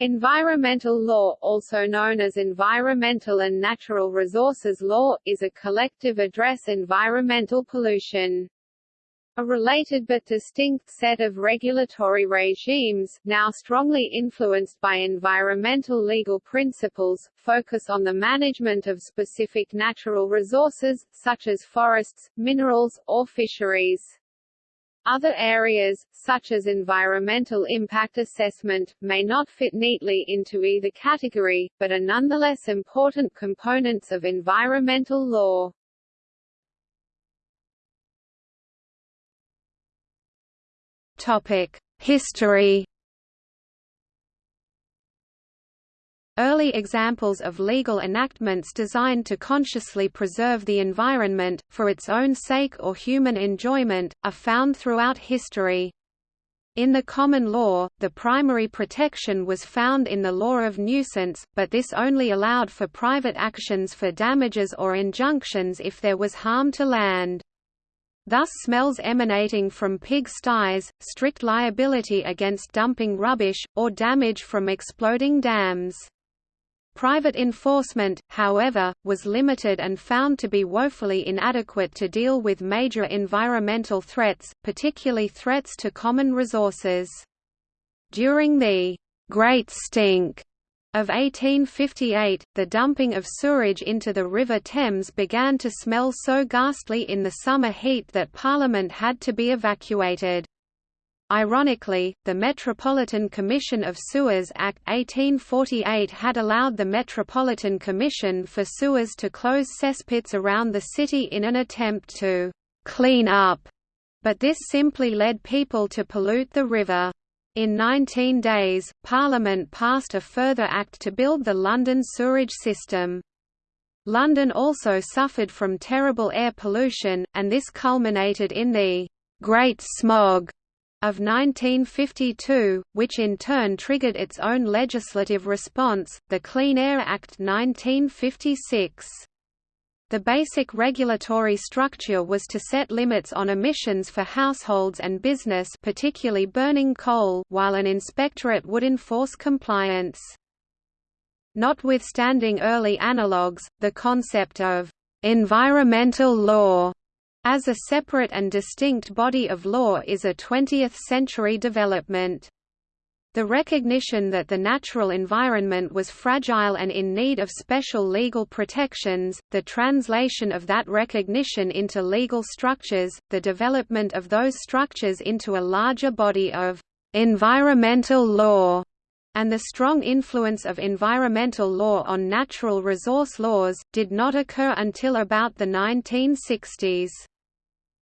Environmental law, also known as environmental and natural resources law, is a collective address environmental pollution. A related but distinct set of regulatory regimes, now strongly influenced by environmental legal principles, focus on the management of specific natural resources, such as forests, minerals, or fisheries. Other areas, such as environmental impact assessment, may not fit neatly into either category, but are nonetheless important components of environmental law. Topic: History Early examples of legal enactments designed to consciously preserve the environment, for its own sake or human enjoyment, are found throughout history. In the common law, the primary protection was found in the law of nuisance, but this only allowed for private actions for damages or injunctions if there was harm to land. Thus smells emanating from pig sties, strict liability against dumping rubbish, or damage from exploding dams. Private enforcement, however, was limited and found to be woefully inadequate to deal with major environmental threats, particularly threats to common resources. During the Great Stink of 1858, the dumping of sewerage into the River Thames began to smell so ghastly in the summer heat that Parliament had to be evacuated. Ironically, the Metropolitan Commission of Sewers Act 1848 had allowed the Metropolitan Commission for Sewers to close cesspits around the city in an attempt to «clean up», but this simply led people to pollute the river. In 19 days, Parliament passed a further act to build the London sewerage system. London also suffered from terrible air pollution, and this culminated in the «Great Smog» of 1952, which in turn triggered its own legislative response, the Clean Air Act 1956. The basic regulatory structure was to set limits on emissions for households and business particularly burning coal while an inspectorate would enforce compliance. Notwithstanding early analogues, the concept of «environmental law» as a separate and distinct body of law is a 20th-century development. The recognition that the natural environment was fragile and in need of special legal protections, the translation of that recognition into legal structures, the development of those structures into a larger body of environmental law, and the strong influence of environmental law on natural resource laws, did not occur until about the 1960s.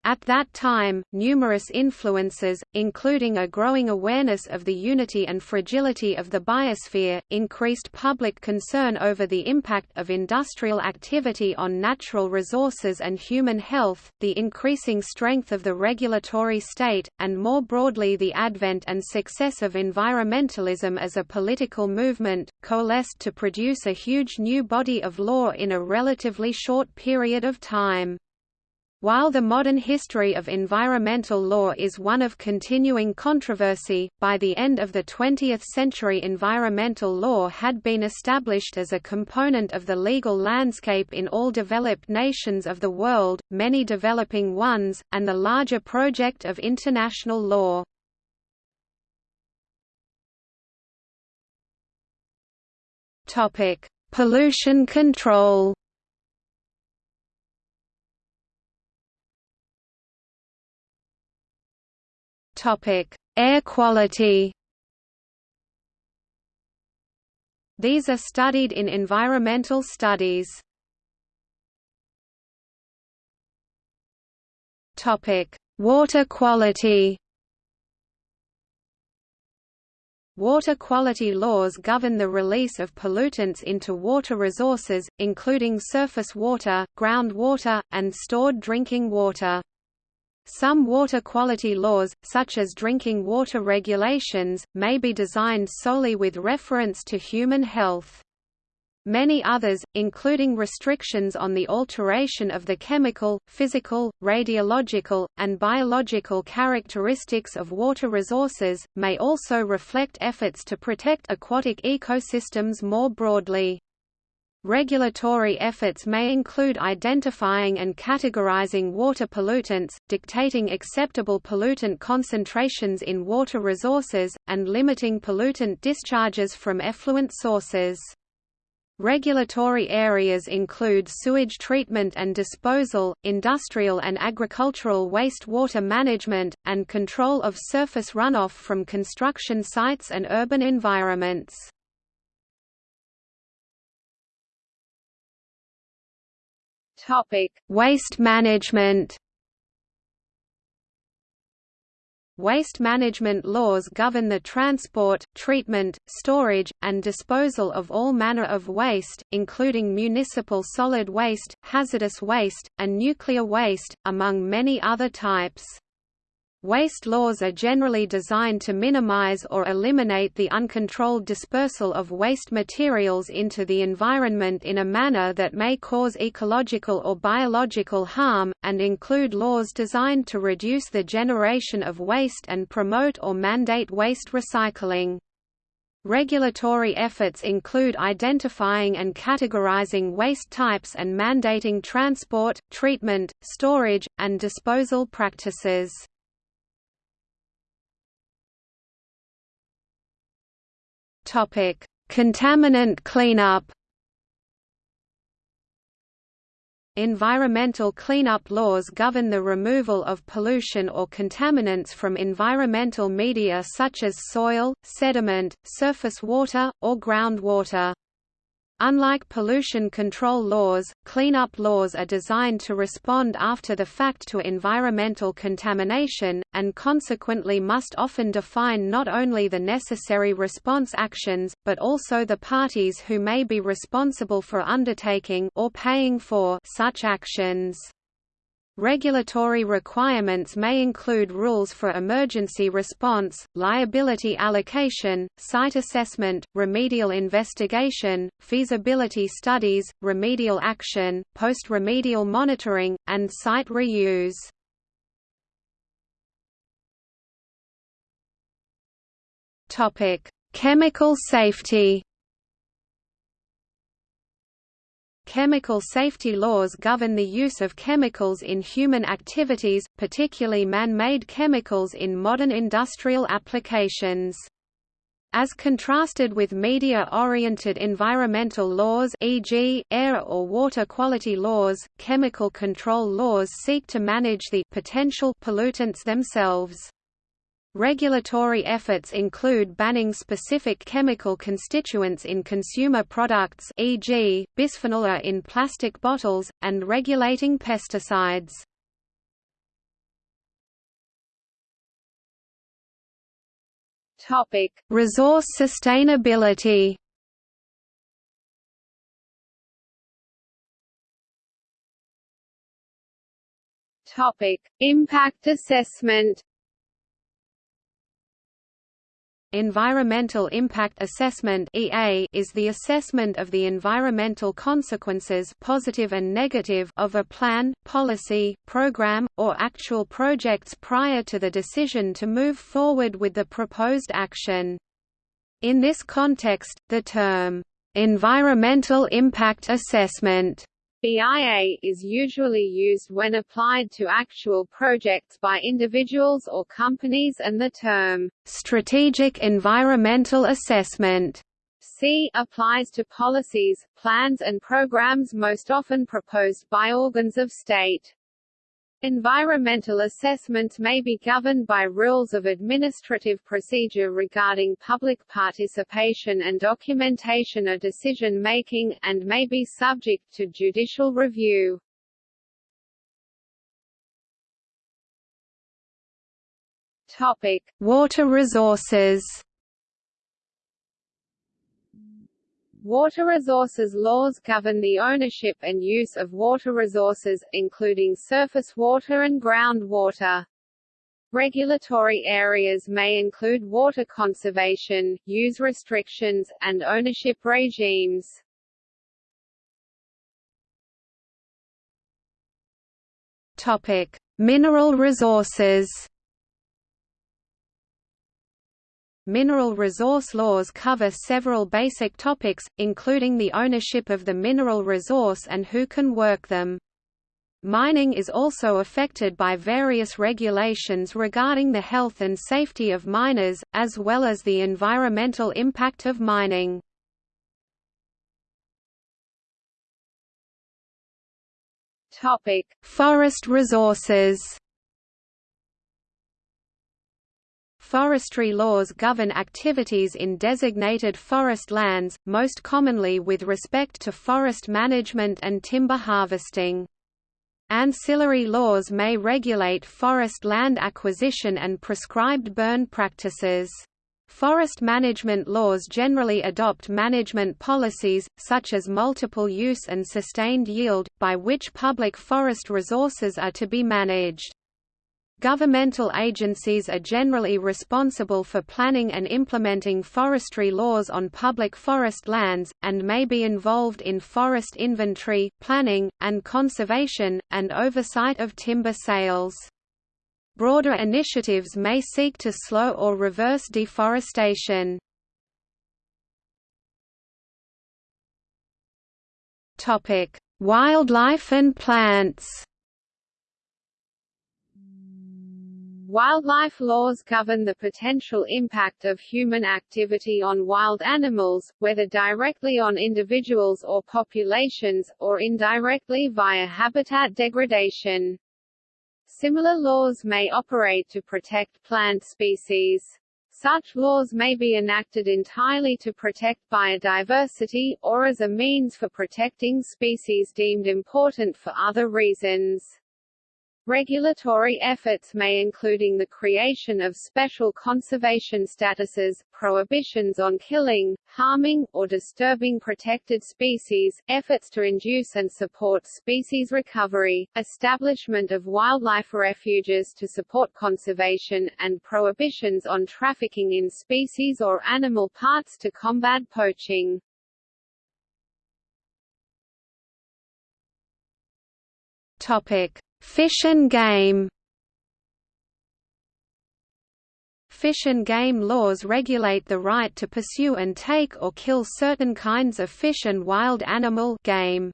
At that time, numerous influences, including a growing awareness of the unity and fragility of the biosphere, increased public concern over the impact of industrial activity on natural resources and human health, the increasing strength of the regulatory state, and more broadly the advent and success of environmentalism as a political movement, coalesced to produce a huge new body of law in a relatively short period of time. While the modern history of environmental law is one of continuing controversy, by the end of the 20th century environmental law had been established as a component of the legal landscape in all developed nations of the world, many developing ones, and the larger project of international law. Pollution control Topic: Air quality. These are studied in environmental studies. Topic: Water quality. Water quality laws govern the release of pollutants into water resources, including surface water, groundwater, and stored drinking water. Some water quality laws, such as drinking water regulations, may be designed solely with reference to human health. Many others, including restrictions on the alteration of the chemical, physical, radiological, and biological characteristics of water resources, may also reflect efforts to protect aquatic ecosystems more broadly. Regulatory efforts may include identifying and categorizing water pollutants, dictating acceptable pollutant concentrations in water resources, and limiting pollutant discharges from effluent sources. Regulatory areas include sewage treatment and disposal, industrial and agricultural wastewater management, and control of surface runoff from construction sites and urban environments. Topic: Waste management. Waste management laws govern the transport, treatment, storage, and disposal of all manner of waste, including municipal solid waste, hazardous waste, and nuclear waste, among many other types. Waste laws are generally designed to minimize or eliminate the uncontrolled dispersal of waste materials into the environment in a manner that may cause ecological or biological harm, and include laws designed to reduce the generation of waste and promote or mandate waste recycling. Regulatory efforts include identifying and categorizing waste types and mandating transport, treatment, storage, and disposal practices. Topic: Contaminant cleanup. Environmental cleanup laws govern the removal of pollution or contaminants from environmental media such as soil, sediment, surface water, or groundwater. Unlike pollution control laws, cleanup laws are designed to respond after the fact to environmental contamination, and consequently must often define not only the necessary response actions, but also the parties who may be responsible for undertaking or paying for such actions. Regulatory requirements may include rules for emergency response, liability allocation, site assessment, remedial investigation, feasibility studies, remedial action, post-remedial monitoring, and site reuse. Chemical safety Chemical safety laws govern the use of chemicals in human activities, particularly man-made chemicals in modern industrial applications. As contrasted with media-oriented environmental laws e.g., air or water quality laws, chemical control laws seek to manage the potential pollutants themselves. Regulatory efforts include banning specific chemical constituents in consumer products e.g., bisphenol A in plastic bottles, and regulating pesticides. Topic: Resource sustainability. Topic: Impact assessment. Environmental Impact Assessment is the assessment of the environmental consequences positive and negative of a plan, policy, program, or actual projects prior to the decision to move forward with the proposed action. In this context, the term environmental impact assessment EIA is usually used when applied to actual projects by individuals or companies and the term strategic environmental assessment C applies to policies, plans and programs most often proposed by organs of state. Environmental assessments may be governed by rules of administrative procedure regarding public participation and documentation of decision-making, and may be subject to judicial review. Topic. Water resources Water resources laws govern the ownership and use of water resources, including surface water and groundwater. Regulatory areas may include water conservation, use restrictions, and ownership regimes. Topic: Mineral resources. Mineral resource laws cover several basic topics, including the ownership of the mineral resource and who can work them. Mining is also affected by various regulations regarding the health and safety of miners, as well as the environmental impact of mining. Topic: Forest resources. Forestry laws govern activities in designated forest lands, most commonly with respect to forest management and timber harvesting. Ancillary laws may regulate forest land acquisition and prescribed burn practices. Forest management laws generally adopt management policies, such as multiple use and sustained yield, by which public forest resources are to be managed. Governmental agencies are generally responsible for planning and implementing forestry laws on public forest lands, and may be involved in forest inventory, planning, and conservation, and oversight of timber sales. Broader initiatives may seek to slow or reverse deforestation. Wildlife and plants Wildlife laws govern the potential impact of human activity on wild animals, whether directly on individuals or populations, or indirectly via habitat degradation. Similar laws may operate to protect plant species. Such laws may be enacted entirely to protect biodiversity, or as a means for protecting species deemed important for other reasons. Regulatory efforts may including the creation of special conservation statuses, prohibitions on killing, harming, or disturbing protected species, efforts to induce and support species recovery, establishment of wildlife refuges to support conservation, and prohibitions on trafficking in species or animal parts to combat poaching. Topic Fish and game Fish and game laws regulate the right to pursue and take or kill certain kinds of fish and wild animal game.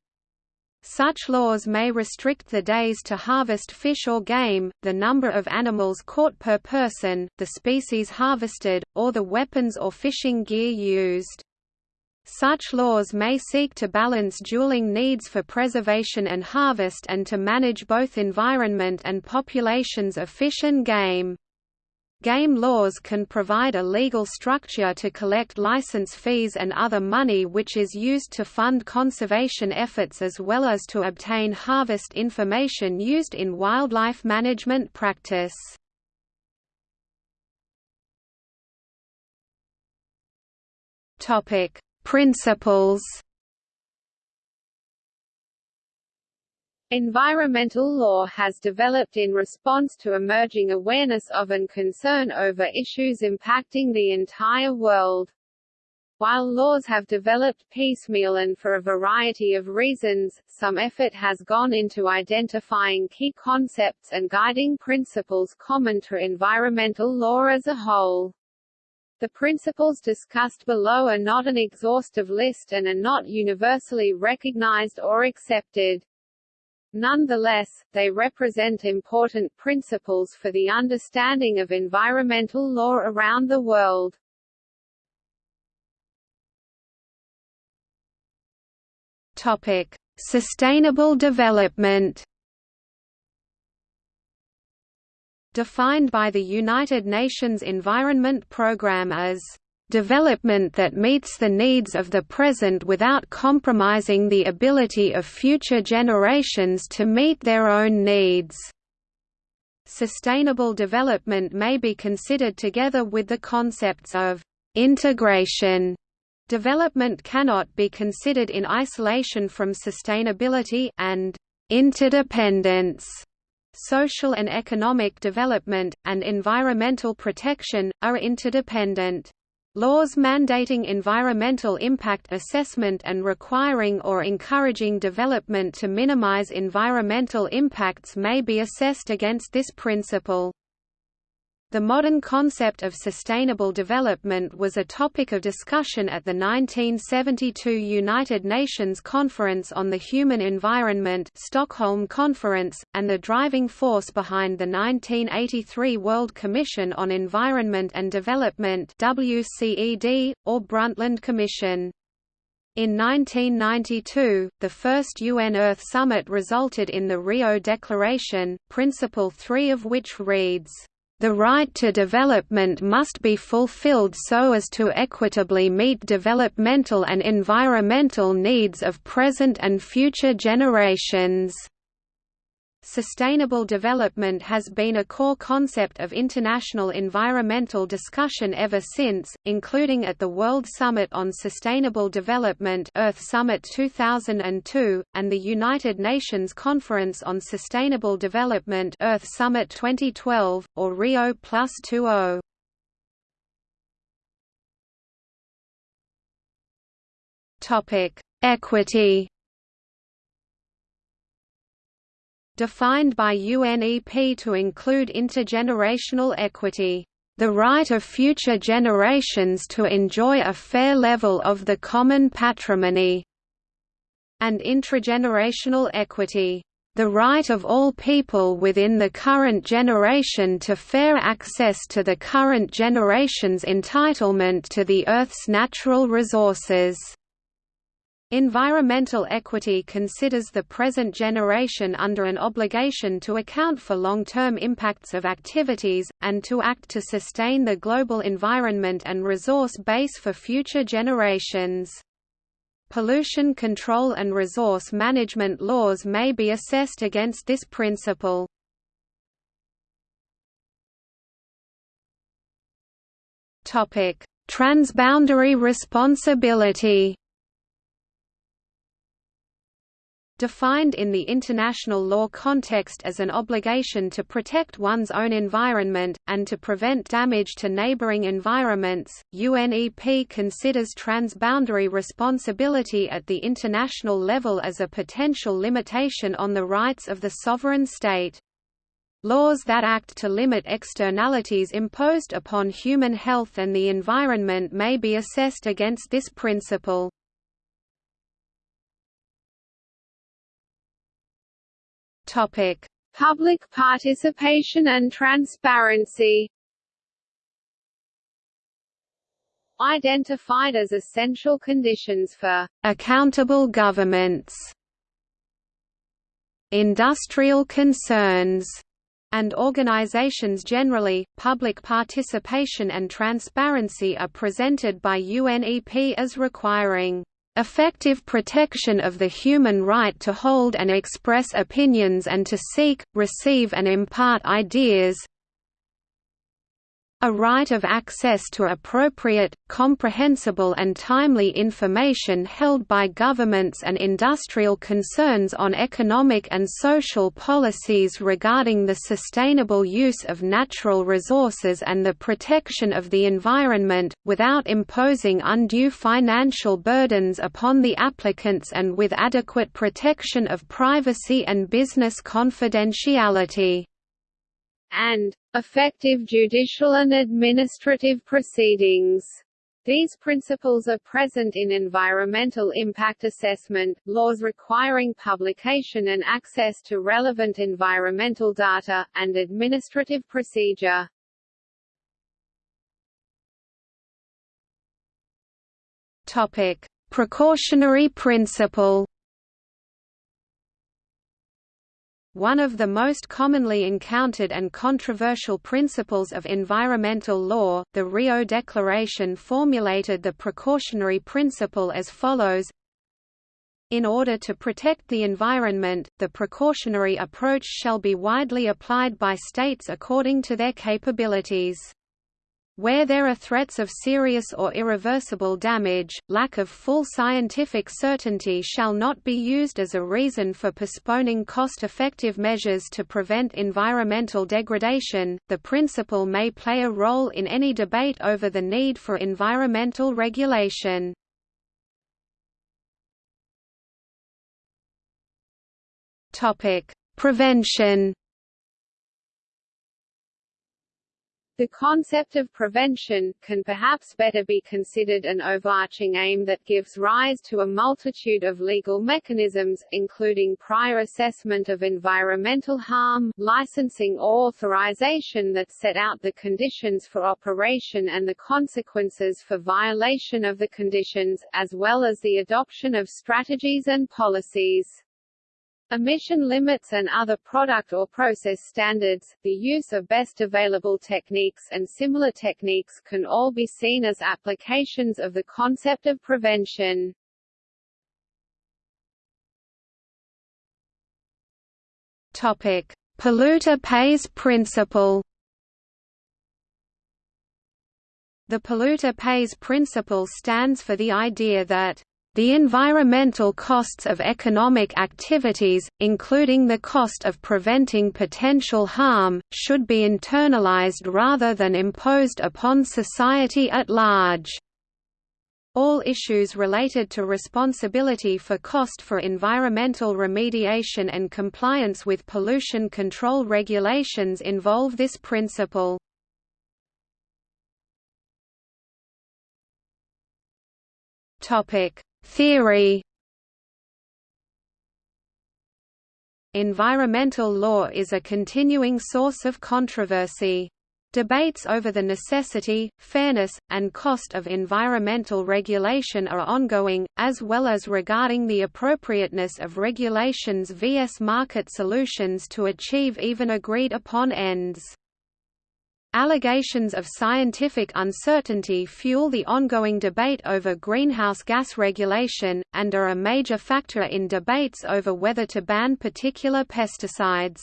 Such laws may restrict the days to harvest fish or game, the number of animals caught per person, the species harvested, or the weapons or fishing gear used. Such laws may seek to balance dueling needs for preservation and harvest and to manage both environment and populations of fish and game. Game laws can provide a legal structure to collect license fees and other money which is used to fund conservation efforts as well as to obtain harvest information used in wildlife management practice. Topic: Principles Environmental law has developed in response to emerging awareness of and concern over issues impacting the entire world. While laws have developed piecemeal and for a variety of reasons, some effort has gone into identifying key concepts and guiding principles common to environmental law as a whole. The principles discussed below are not an exhaustive list and are not universally recognized or accepted. Nonetheless, they represent important principles for the understanding of environmental law around the world. Topic: Sustainable development. Defined by the United Nations Environment Programme as development that meets the needs of the present without compromising the ability of future generations to meet their own needs. Sustainable development may be considered together with the concepts of integration. Development cannot be considered in isolation from sustainability and interdependence. Social and economic development, and environmental protection, are interdependent. Laws mandating environmental impact assessment and requiring or encouraging development to minimize environmental impacts may be assessed against this principle. The modern concept of sustainable development was a topic of discussion at the 1972 United Nations Conference on the Human Environment Stockholm Conference, and the driving force behind the 1983 World Commission on Environment and Development WCED, or Brundtland Commission. In 1992, the first UN Earth Summit resulted in the Rio Declaration, Principle 3 of which reads, the right to development must be fulfilled so as to equitably meet developmental and environmental needs of present and future generations. Sustainable development has been a core concept of international environmental discussion ever since, including at the World Summit on Sustainable Development Earth Summit 2002, and the United Nations Conference on Sustainable Development Earth Summit 2012, or Rio Plus 20. Equity defined by UNEP to include intergenerational equity, the right of future generations to enjoy a fair level of the common patrimony, and intragenerational equity, the right of all people within the current generation to fair access to the current generation's entitlement to the Earth's natural resources. Environmental equity considers the present generation under an obligation to account for long-term impacts of activities, and to act to sustain the global environment and resource base for future generations. Pollution control and resource management laws may be assessed against this principle. Transboundary responsibility defined in the international law context as an obligation to protect one's own environment, and to prevent damage to neighboring environments. UNEP considers transboundary responsibility at the international level as a potential limitation on the rights of the sovereign state. Laws that act to limit externalities imposed upon human health and the environment may be assessed against this principle. Topic: Public participation and transparency. Identified as essential conditions for accountable governments, industrial concerns, and organizations generally, public participation and transparency are presented by UNEP as requiring effective protection of the human right to hold and express opinions and to seek, receive and impart ideas a right of access to appropriate, comprehensible and timely information held by governments and industrial concerns on economic and social policies regarding the sustainable use of natural resources and the protection of the environment, without imposing undue financial burdens upon the applicants and with adequate protection of privacy and business confidentiality and effective judicial and administrative proceedings. These principles are present in environmental impact assessment, laws requiring publication and access to relevant environmental data, and administrative procedure. Topic: Precautionary principle. One of the most commonly encountered and controversial principles of environmental law, the Rio Declaration formulated the precautionary principle as follows in order to protect the environment, the precautionary approach shall be widely applied by states according to their capabilities. Where there are threats of serious or irreversible damage, lack of full scientific certainty shall not be used as a reason for postponing cost-effective measures to prevent environmental degradation. The principle may play a role in any debate over the need for environmental regulation. Topic: Prevention The concept of prevention, can perhaps better be considered an overarching aim that gives rise to a multitude of legal mechanisms, including prior assessment of environmental harm, licensing or authorization that set out the conditions for operation and the consequences for violation of the conditions, as well as the adoption of strategies and policies. Emission limits and other product or process standards, the use of best available techniques and similar techniques can all be seen as applications of the concept of prevention. Topic: Polluter pays principle. The polluter pays principle stands for the idea that the environmental costs of economic activities, including the cost of preventing potential harm, should be internalized rather than imposed upon society at large. All issues related to responsibility for cost for environmental remediation and compliance with pollution control regulations involve this principle. Topic: Theory Environmental law is a continuing source of controversy. Debates over the necessity, fairness, and cost of environmental regulation are ongoing, as well as regarding the appropriateness of regulations vs market solutions to achieve even agreed upon ends. Allegations of scientific uncertainty fuel the ongoing debate over greenhouse gas regulation, and are a major factor in debates over whether to ban particular pesticides.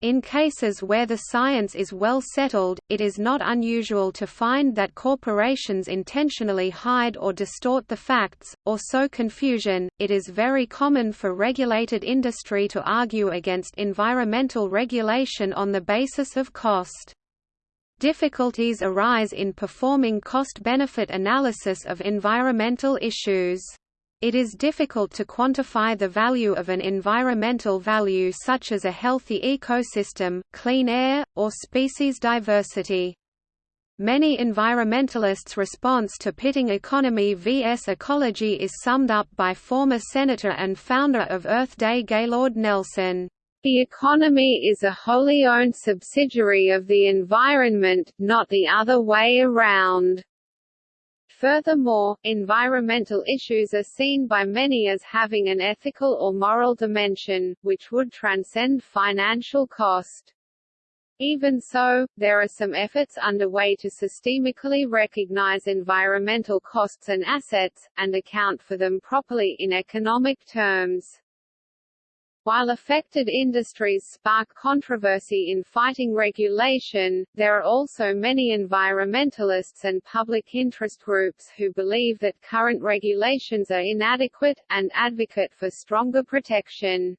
In cases where the science is well settled, it is not unusual to find that corporations intentionally hide or distort the facts, or sow confusion. It is very common for regulated industry to argue against environmental regulation on the basis of cost. Difficulties arise in performing cost-benefit analysis of environmental issues. It is difficult to quantify the value of an environmental value such as a healthy ecosystem, clean air, or species diversity. Many environmentalists' response to pitting economy vs ecology is summed up by former Senator and founder of Earth Day Gaylord Nelson. The economy is a wholly owned subsidiary of the environment, not the other way around. Furthermore, environmental issues are seen by many as having an ethical or moral dimension, which would transcend financial cost. Even so, there are some efforts underway to systemically recognize environmental costs and assets, and account for them properly in economic terms. While affected industries spark controversy in fighting regulation, there are also many environmentalists and public interest groups who believe that current regulations are inadequate, and advocate for stronger protection.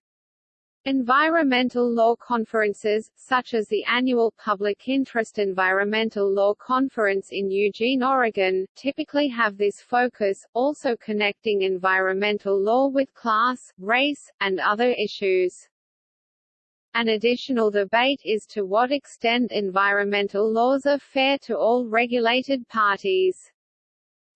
Environmental law conferences, such as the annual Public Interest Environmental Law Conference in Eugene, Oregon, typically have this focus, also connecting environmental law with class, race, and other issues. An additional debate is to what extent environmental laws are fair to all regulated parties.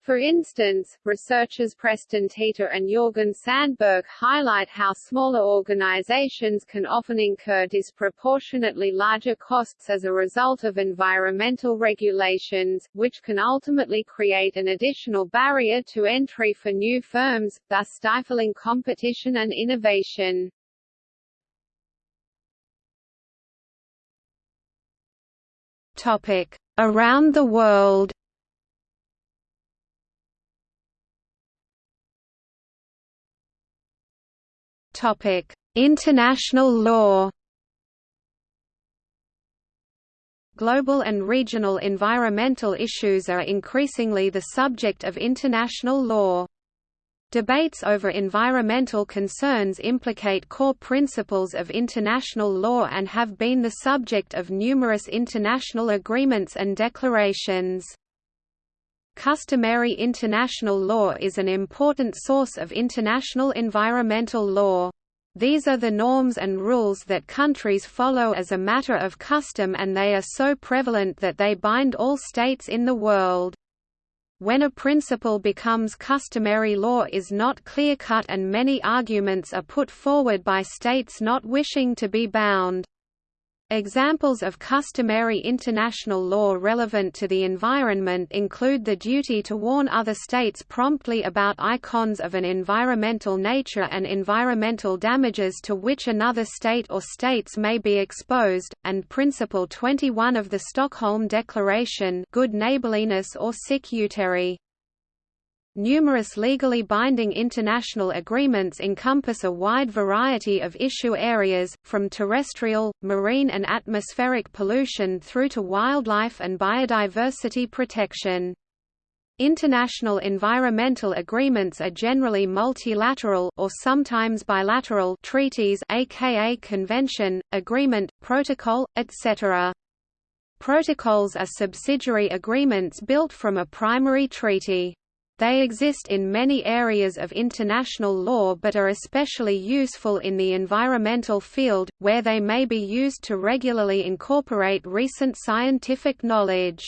For instance, researchers Preston Teeter and Jorgen Sandberg highlight how smaller organizations can often incur disproportionately larger costs as a result of environmental regulations, which can ultimately create an additional barrier to entry for new firms, thus stifling competition and innovation. Topic. Around the world Topic: International law. Global and regional environmental issues are increasingly the subject of international law. Debates over environmental concerns implicate core principles of international law and have been the subject of numerous international agreements and declarations. Customary international law is an important source of international environmental law. These are the norms and rules that countries follow as a matter of custom and they are so prevalent that they bind all states in the world. When a principle becomes customary law is not clear-cut and many arguments are put forward by states not wishing to be bound. Examples of customary international law relevant to the environment include the duty to warn other states promptly about icons of an environmental nature and environmental damages to which another state or states may be exposed, and Principle 21 of the Stockholm Declaration good neighborliness or sic utere. Numerous legally binding international agreements encompass a wide variety of issue areas, from terrestrial, marine and atmospheric pollution through to wildlife and biodiversity protection. International environmental agreements are generally multilateral or sometimes bilateral treaties aka convention, agreement, protocol, etc. Protocols are subsidiary agreements built from a primary treaty. They exist in many areas of international law but are especially useful in the environmental field, where they may be used to regularly incorporate recent scientific knowledge.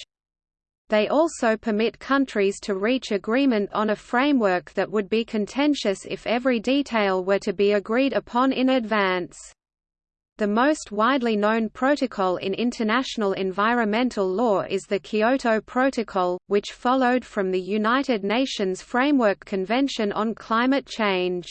They also permit countries to reach agreement on a framework that would be contentious if every detail were to be agreed upon in advance. The most widely known protocol in international environmental law is the Kyoto Protocol, which followed from the United Nations Framework Convention on Climate Change.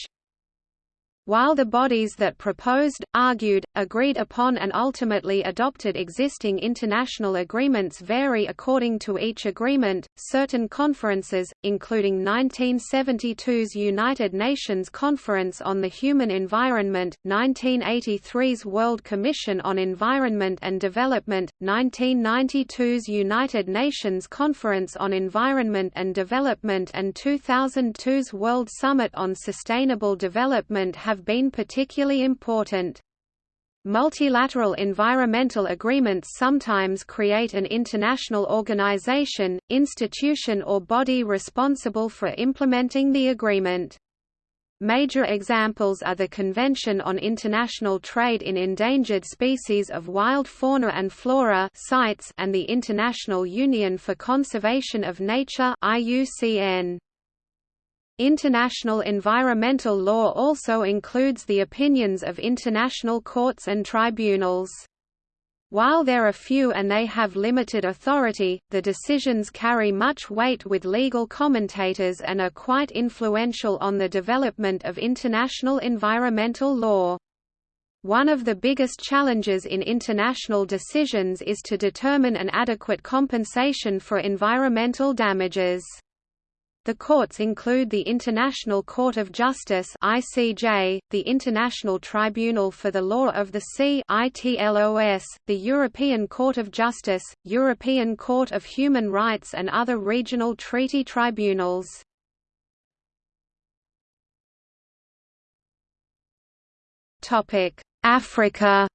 While the bodies that proposed, argued, agreed upon and ultimately adopted existing international agreements vary according to each agreement, certain conferences, including 1972's United Nations Conference on the Human Environment, 1983's World Commission on Environment and Development, 1992's United Nations Conference on Environment and Development and 2002's World Summit on Sustainable Development have have been particularly important. Multilateral environmental agreements sometimes create an international organization, institution or body responsible for implementing the agreement. Major examples are the Convention on International Trade in Endangered Species of Wild Fauna and Flora and the International Union for Conservation of Nature IUCN. International environmental law also includes the opinions of international courts and tribunals. While there are few and they have limited authority, the decisions carry much weight with legal commentators and are quite influential on the development of international environmental law. One of the biggest challenges in international decisions is to determine an adequate compensation for environmental damages. The courts include the International Court of Justice (ICJ), the International Tribunal for the Law of the Sea (ITLOS), the European Court of Justice, European Court of Human Rights and other regional treaty tribunals. Topic: Africa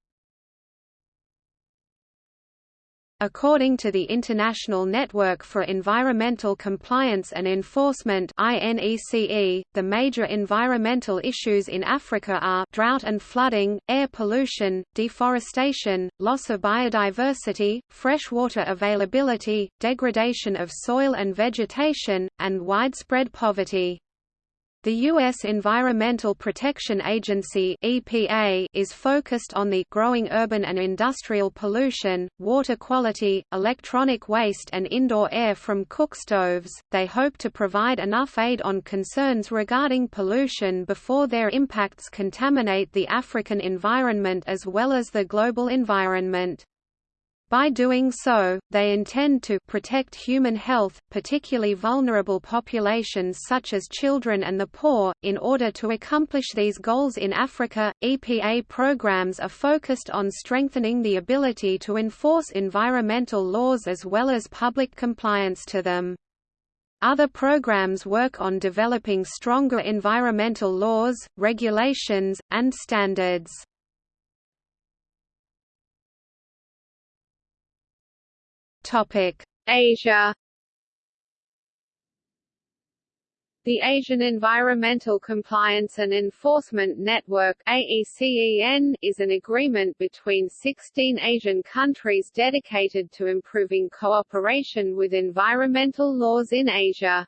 According to the International Network for Environmental Compliance and Enforcement the major environmental issues in Africa are drought and flooding, air pollution, deforestation, loss of biodiversity, freshwater availability, degradation of soil and vegetation, and widespread poverty. The U.S. Environmental Protection Agency (EPA) is focused on the growing urban and industrial pollution, water quality, electronic waste, and indoor air from cook stoves. They hope to provide enough aid on concerns regarding pollution before their impacts contaminate the African environment as well as the global environment. By doing so, they intend to protect human health, particularly vulnerable populations such as children and the poor. In order to accomplish these goals in Africa, EPA programs are focused on strengthening the ability to enforce environmental laws as well as public compliance to them. Other programs work on developing stronger environmental laws, regulations, and standards. Asia The Asian Environmental Compliance and Enforcement Network AECEN is an agreement between 16 Asian countries dedicated to improving cooperation with environmental laws in Asia.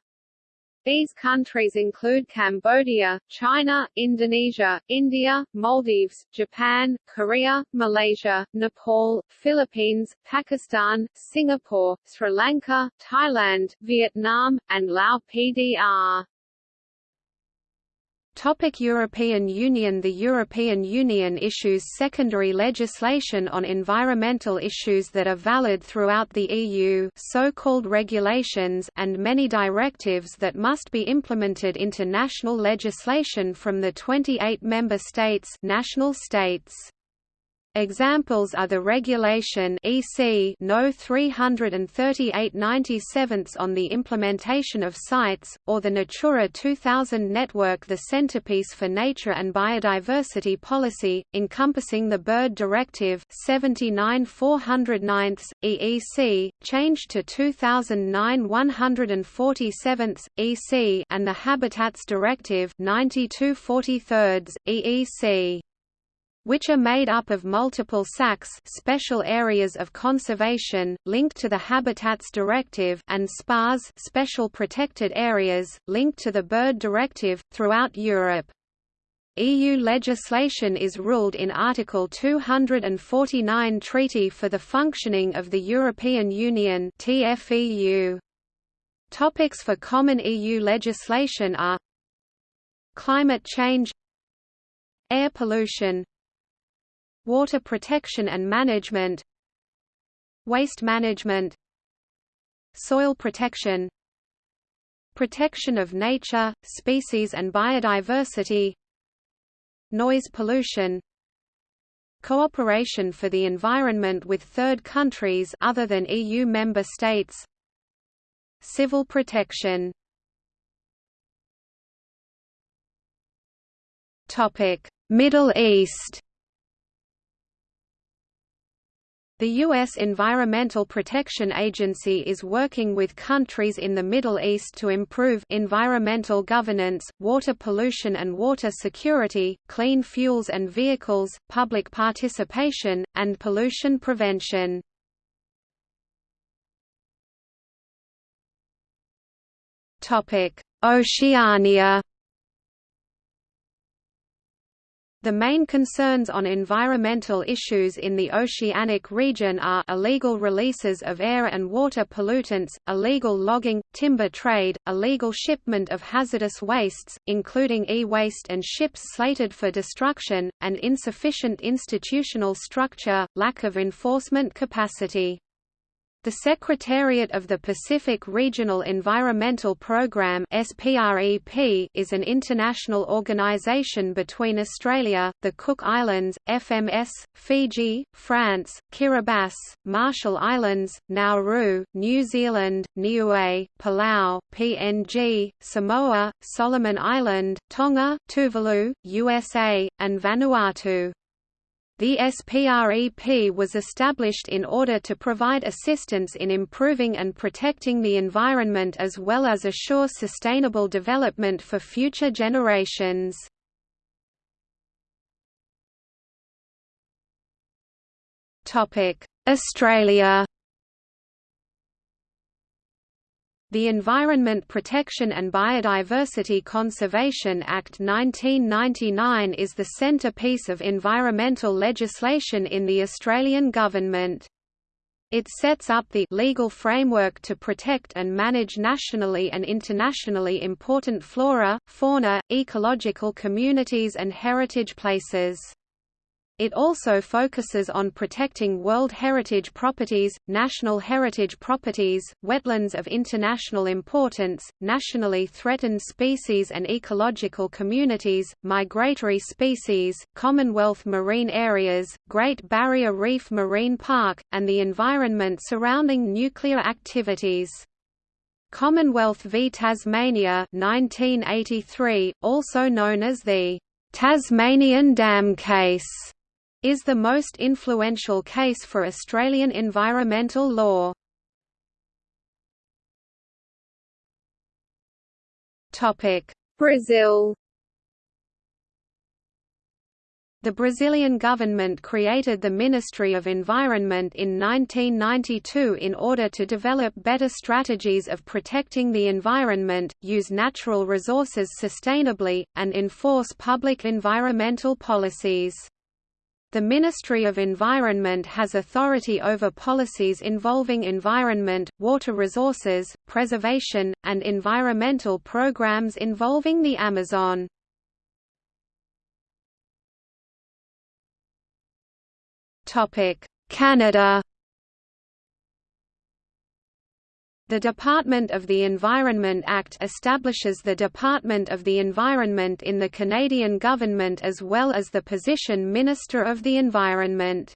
These countries include Cambodia, China, Indonesia, India, Maldives, Japan, Korea, Malaysia, Nepal, Philippines, Pakistan, Singapore, Sri Lanka, Thailand, Vietnam, and Lao PDR. Topic European Union The European Union issues secondary legislation on environmental issues that are valid throughout the EU so-called regulations and many directives that must be implemented into national legislation from the 28 member states national states. Examples are the Regulation EC No 338 on the implementation of CITES, or the Natura 2000 network the centerpiece for nature and biodiversity policy, encompassing the Bird Directive 79 409 EEC, changed to 2009 147 EC and the Habitats Directive 92 43 EEC which are made up of multiple SACs special areas of conservation, linked to the Habitats Directive and SPARs special protected areas, linked to the Bird Directive, throughout Europe. EU legislation is ruled in Article 249 Treaty for the Functioning of the European Union TFEU. Topics for common EU legislation are Climate change Air pollution Water protection and management Waste management Soil protection Protection of nature, species and biodiversity Noise pollution Cooperation for the environment with third countries other than EU member states Civil protection. Middle East The U.S. Environmental Protection Agency is working with countries in the Middle East to improve environmental governance, water pollution and water security, clean fuels and vehicles, public participation, and pollution prevention. Oceania The main concerns on environmental issues in the oceanic region are illegal releases of air and water pollutants, illegal logging, timber trade, illegal shipment of hazardous wastes, including e-waste and ships slated for destruction, and insufficient institutional structure, lack of enforcement capacity. The Secretariat of the Pacific Regional Environmental Programme is an international organisation between Australia, the Cook Islands, FMS, Fiji, France, Kiribati, Marshall Islands, Nauru, New Zealand, Niue, Palau, PNG, Samoa, Solomon Island, Tonga, Tuvalu, USA, and Vanuatu. The SPREP was established in order to provide assistance in improving and protecting the environment as well as assure sustainable development for future generations. Australia The Environment Protection and Biodiversity Conservation Act 1999 is the centrepiece of environmental legislation in the Australian government. It sets up the legal framework to protect and manage nationally and internationally important flora, fauna, ecological communities and heritage places. It also focuses on protecting World Heritage properties, national heritage properties, wetlands of international importance, nationally threatened species and ecological communities, migratory species, Commonwealth marine areas, Great Barrier Reef Marine Park, and the environment surrounding nuclear activities. Commonwealth v Tasmania 1983, also known as the Tasmanian Dam Case is the most influential case for Australian environmental law. Brazil The Brazilian government created the Ministry of Environment in 1992 in order to develop better strategies of protecting the environment, use natural resources sustainably, and enforce public environmental policies. The Ministry of Environment has authority over policies involving environment, water resources, preservation, and environmental programs involving the Amazon. Canada The Department of the Environment Act establishes the Department of the Environment in the Canadian government as well as the position Minister of the Environment.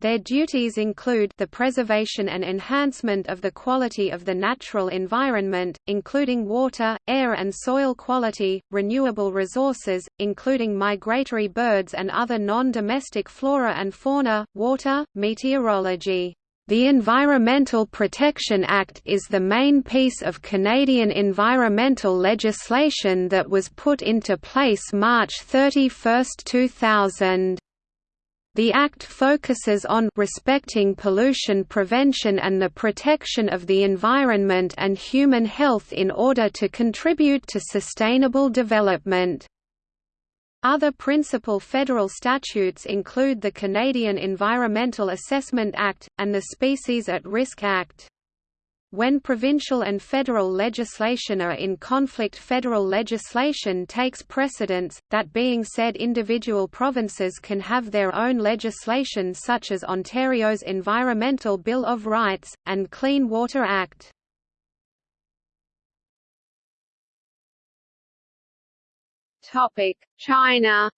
Their duties include the preservation and enhancement of the quality of the natural environment, including water, air and soil quality, renewable resources, including migratory birds and other non-domestic flora and fauna, water, meteorology. The Environmental Protection Act is the main piece of Canadian environmental legislation that was put into place March 31, 2000. The Act focuses on respecting pollution prevention and the protection of the environment and human health in order to contribute to sustainable development. Other principal federal statutes include the Canadian Environmental Assessment Act, and the Species at Risk Act. When provincial and federal legislation are in conflict federal legislation takes precedence, that being said individual provinces can have their own legislation such as Ontario's Environmental Bill of Rights, and Clean Water Act. Topic: China.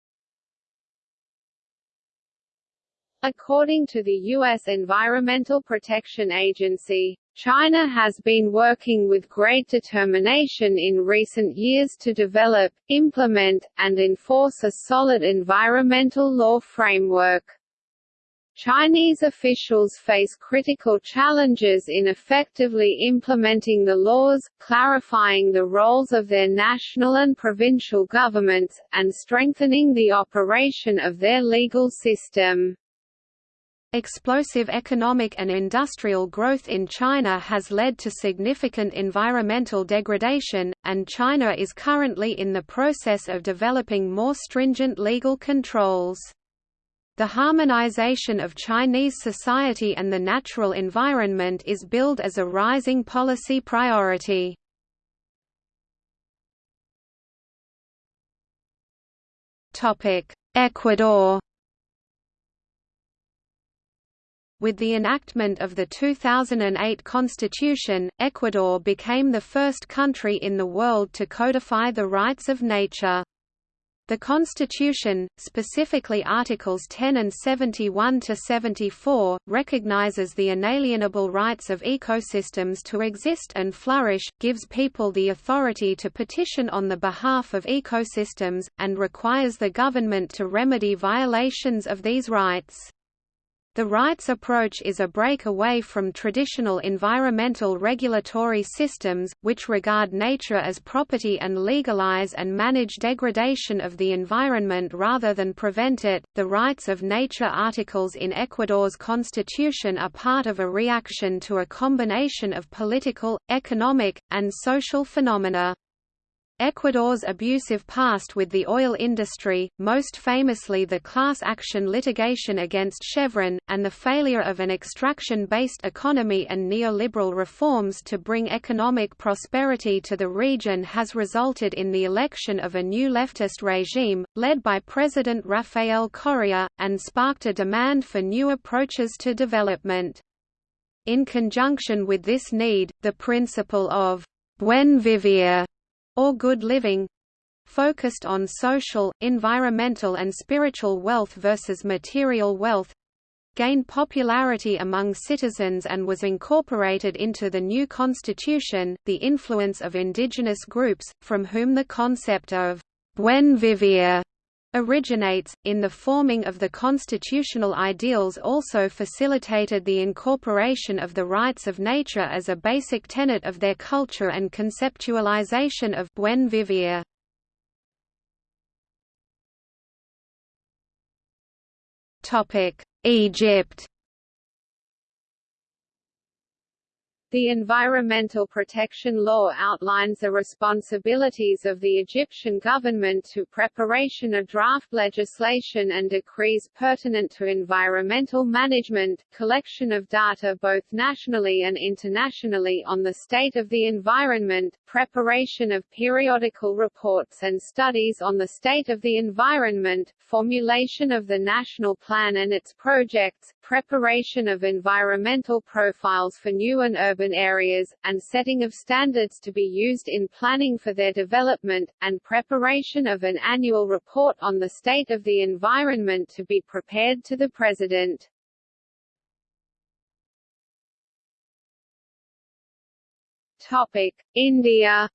According to the U.S. Environmental Protection Agency, China has been working with great determination in recent years to develop, implement, and enforce a solid environmental law framework. Chinese officials face critical challenges in effectively implementing the laws, clarifying the roles of their national and provincial governments, and strengthening the operation of their legal system. Explosive economic and industrial growth in China has led to significant environmental degradation, and China is currently in the process of developing more stringent legal controls. The harmonization of Chinese society and the natural environment is billed as a rising policy priority. Ecuador With the enactment of the 2008 constitution, Ecuador became the first country in the world to codify the rights of nature. The Constitution, specifically Articles 10 and 71 to 74, recognizes the inalienable rights of ecosystems to exist and flourish, gives people the authority to petition on the behalf of ecosystems, and requires the government to remedy violations of these rights. The rights approach is a break away from traditional environmental regulatory systems, which regard nature as property and legalize and manage degradation of the environment rather than prevent it. The rights of nature articles in Ecuador's constitution are part of a reaction to a combination of political, economic, and social phenomena. Ecuador's abusive past with the oil industry, most famously the class action litigation against Chevron, and the failure of an extraction-based economy and neoliberal reforms to bring economic prosperity to the region has resulted in the election of a new leftist regime, led by President Rafael Correa, and sparked a demand for new approaches to development. In conjunction with this need, the principle of buen vivir or good living focused on social, environmental and spiritual wealth versus material wealth gained popularity among citizens and was incorporated into the new constitution. The influence of indigenous groups, from whom the concept of buen vivir originates, in the forming of the constitutional ideals also facilitated the incorporation of the rights of nature as a basic tenet of their culture and conceptualization of buen vivir. Egypt The Environmental Protection Law outlines the responsibilities of the Egyptian government to preparation of draft legislation and decrees pertinent to environmental management, collection of data both nationally and internationally on the state of the environment, preparation of periodical reports and studies on the state of the environment, formulation of the national plan and its projects, preparation of environmental profiles for new and urban areas, and setting of standards to be used in planning for their development, and preparation of an annual report on the state of the environment to be prepared to the President. India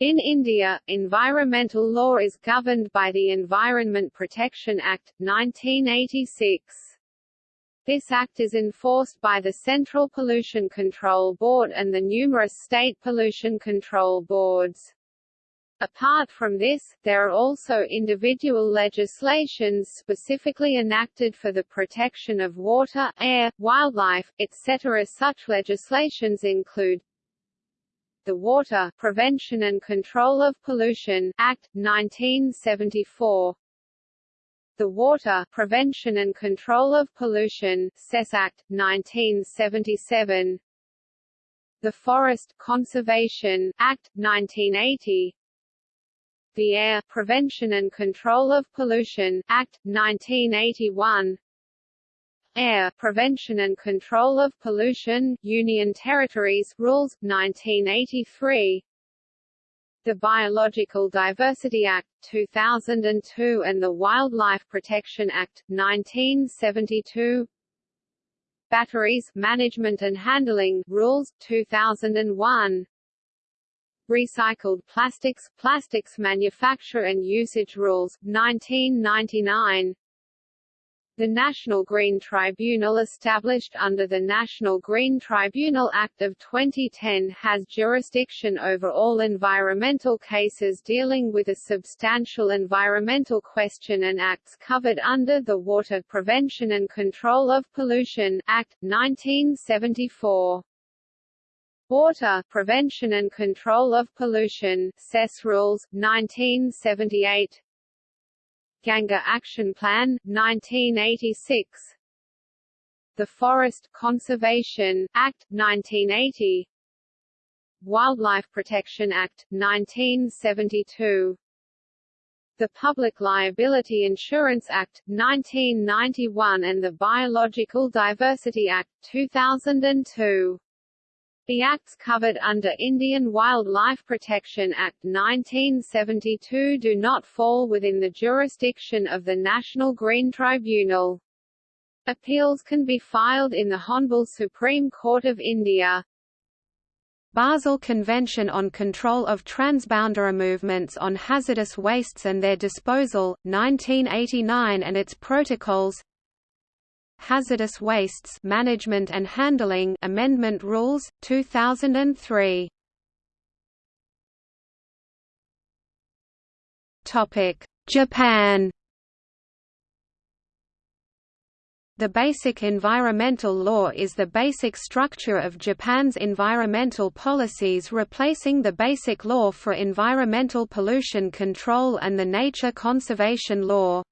In India, environmental law is governed by the Environment Protection Act, 1986. This act is enforced by the Central Pollution Control Board and the numerous state pollution control boards. Apart from this, there are also individual legislations specifically enacted for the protection of water, air, wildlife, etc. Such legislations include the Water Prevention and Control of Pollution Act, 1974 the Water Prevention and Control of Pollution Act, 1977 the Forest Conservation Act, 1980 the Air Prevention and Control of Pollution Act, 1981 Air Prevention and Control of Pollution Union Territories Rules 1983 the Biological Diversity Act, 2002 and the Wildlife Protection Act, 1972 Batteries Management and Handling Rules, 2001 Recycled Plastics, Plastics Manufacture and Usage Rules, 1999 the National Green Tribunal established under the National Green Tribunal Act of 2010 has jurisdiction over all environmental cases dealing with a substantial environmental question and acts covered under the Water Prevention and Control of Pollution Act, 1974. Water Prevention and Control of Pollution Cess Rules, 1978 Ganga Action Plan, 1986 The Forest Conservation Act, 1980 Wildlife Protection Act, 1972 the Public Liability Insurance Act, 1991 and the Biological Diversity Act, 2002. The acts covered under Indian Wildlife Protection Act 1972 do not fall within the jurisdiction of the National Green Tribunal. Appeals can be filed in the Hon'ble Supreme Court of India. Basel Convention on Control of Transboundary Movements on Hazardous Wastes and Their Disposal, 1989 and its protocols Hazardous Wastes Management and Handling Amendment Rules 2003 Topic. Japan. The Basic Environmental Law is the basic structure of Japan's environmental policies replacing the Basic Law for Environmental Pollution Control and the Nature Conservation Law.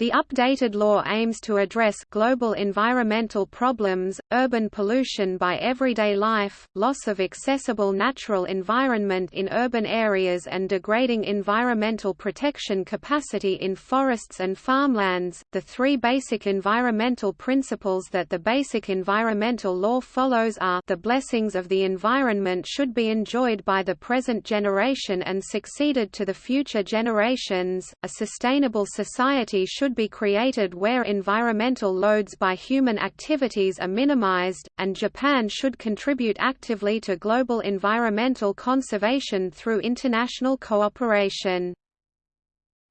The updated law aims to address global environmental problems, urban pollution by everyday life, loss of accessible natural environment in urban areas and degrading environmental protection capacity in forests and farmlands. The three basic environmental principles that the basic environmental law follows are the blessings of the environment should be enjoyed by the present generation and succeeded to the future generations, a sustainable society should should be created where environmental loads by human activities are minimized, and Japan should contribute actively to global environmental conservation through international cooperation.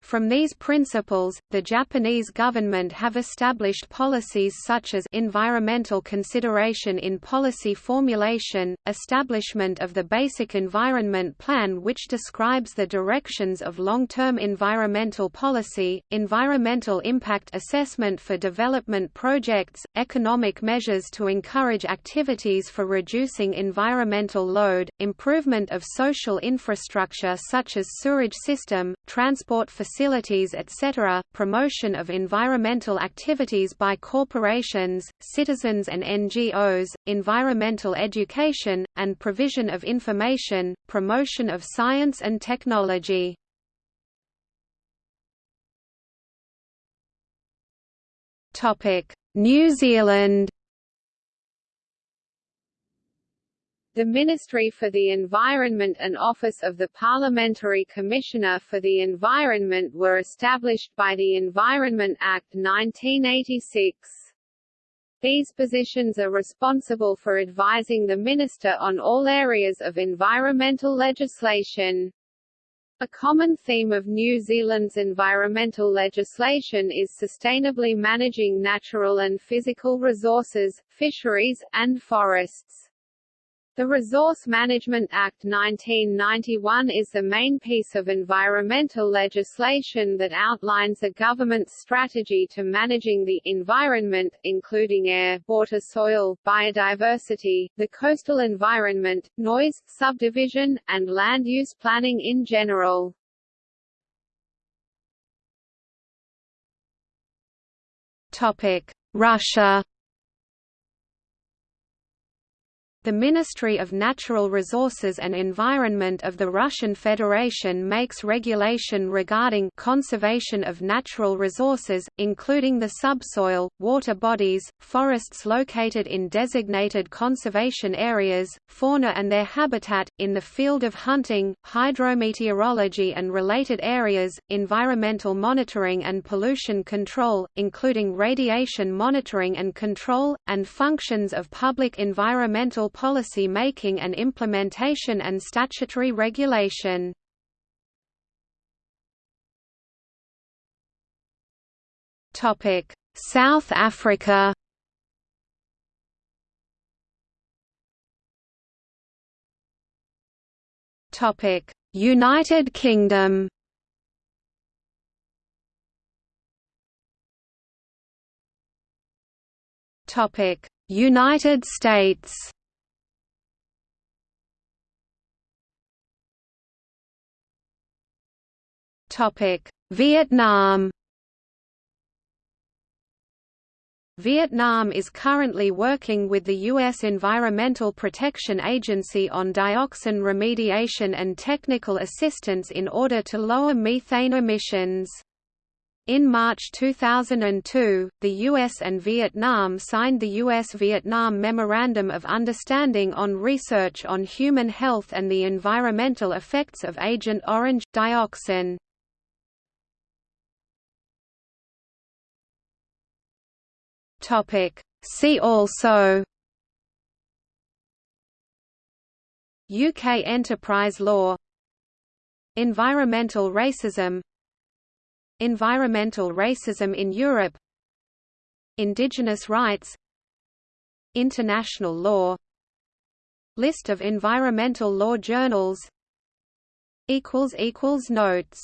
From these principles, the Japanese government have established policies such as environmental consideration in policy formulation, establishment of the Basic Environment Plan which describes the directions of long-term environmental policy, environmental impact assessment for development projects, economic measures to encourage activities for reducing environmental load, improvement of social infrastructure such as sewerage system, transport facilities facilities etc., promotion of environmental activities by corporations, citizens and NGOs, environmental education, and provision of information, promotion of science and technology. New Zealand The Ministry for the Environment and Office of the Parliamentary Commissioner for the Environment were established by the Environment Act 1986. These positions are responsible for advising the Minister on all areas of environmental legislation. A common theme of New Zealand's environmental legislation is sustainably managing natural and physical resources, fisheries, and forests. The Resource Management Act 1991 is the main piece of environmental legislation that outlines a government's strategy to managing the environment, including air, water soil, biodiversity, the coastal environment, noise, subdivision, and land use planning in general. Russia The Ministry of Natural Resources and Environment of the Russian Federation makes regulation regarding conservation of natural resources, including the subsoil, water bodies, forests located in designated conservation areas, fauna and their habitat, in the field of hunting, hydrometeorology and related areas, environmental monitoring and pollution control, including radiation monitoring and control, and functions of public environmental policy making and implementation and statutory regulation. South Africa. United Kingdom. United States Vietnam Vietnam is currently working with the U.S. Environmental Protection Agency on dioxin remediation and technical assistance in order to lower methane emissions. In March 2002, the US and Vietnam signed the US-Vietnam Memorandum of Understanding on Research on Human Health and the Environmental Effects of Agent Orange – dioxin. Topic. See also UK enterprise law Environmental racism Environmental racism in Europe Indigenous rights International law List of environmental law journals Notes